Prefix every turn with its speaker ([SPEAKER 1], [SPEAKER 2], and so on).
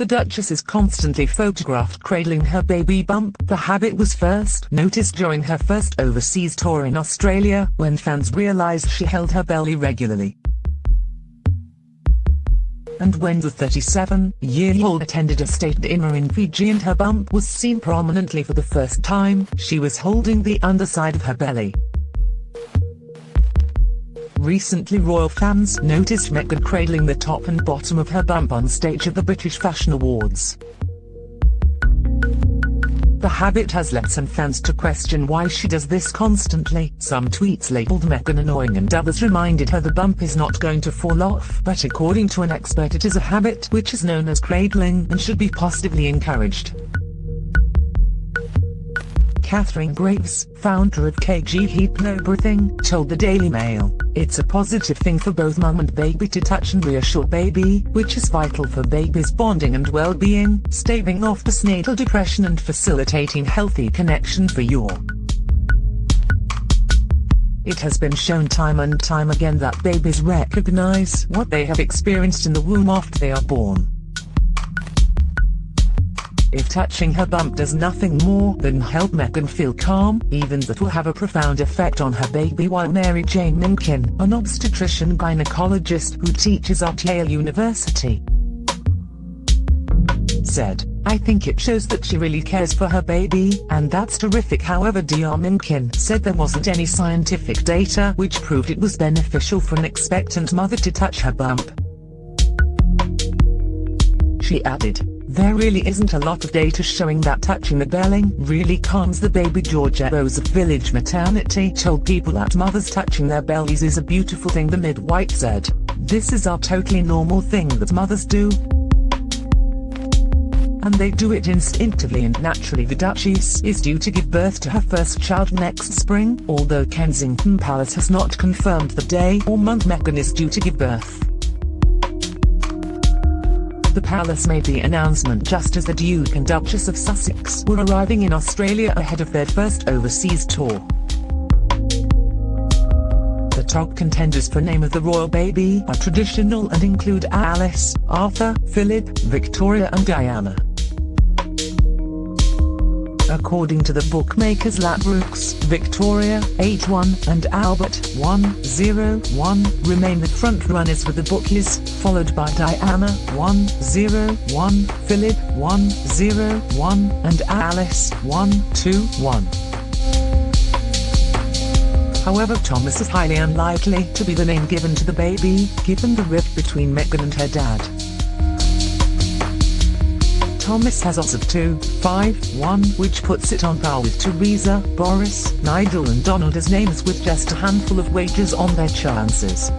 [SPEAKER 1] The Duchess is constantly photographed cradling her baby bump. The habit was first noticed during her first overseas tour in Australia, when fans realized she held her belly regularly. And when the 37-year-old attended a state dinner in Fiji and her bump was seen prominently for the first time, she was holding the underside of her belly. Recently royal fans noticed Meghan cradling the top and bottom of her bump on stage at the British Fashion Awards. The habit has led some fans to question why she does this constantly. Some tweets labeled Meghan annoying and others reminded her the bump is not going to fall off. But according to an expert it is a habit which is known as cradling and should be positively encouraged. Katharine Graves, founder of KG Hypnobirthing, told the Daily Mail, It's a positive thing for both mum and baby to touch and reassure baby, which is vital for baby's bonding and well-being, staving off postnatal depression and facilitating healthy connection for your it has been shown time and time again that babies recognize what they have experienced in the womb after they are born. If touching her bump does nothing more than help Meghan feel calm, even that will have a profound effect on her baby while Mary Jane Minkin, an obstetrician gynecologist who teaches at Yale University, said, I think it shows that she really cares for her baby, and that's terrific however Dr. Minkin said there wasn't any scientific data which proved it was beneficial for an expectant mother to touch her bump. She added, there really isn't a lot of data showing that touching the belly really calms the baby Georgia Rose of Village Maternity told people that mothers touching their bellies is a beautiful thing the midwife said. This is a totally normal thing that mothers do. And they do it instinctively and naturally the Duchess is due to give birth to her first child next spring, although Kensington Palace has not confirmed the day or month Meghan is due to give birth. The palace made the announcement just as the Duke and Duchess of Sussex were arriving in Australia ahead of their first overseas tour. The top contenders for name of the royal baby are traditional and include Alice, Arthur, Philip, Victoria and Diana. According to the bookmakers Ladbrokes, Victoria, 8-1, and Albert, 1-0-1, remain the front-runners with the bookies, followed by Diana, 1-0-1, Philip, 1-0-1, and Alice, 1-2-1. However Thomas is highly unlikely to be the name given to the baby, given the rift between Meghan and her dad. Thomas has odds of 2, 5, 1 which puts it on par with Teresa, Boris, Nigel and Donald as names with just a handful of wagers on their chances.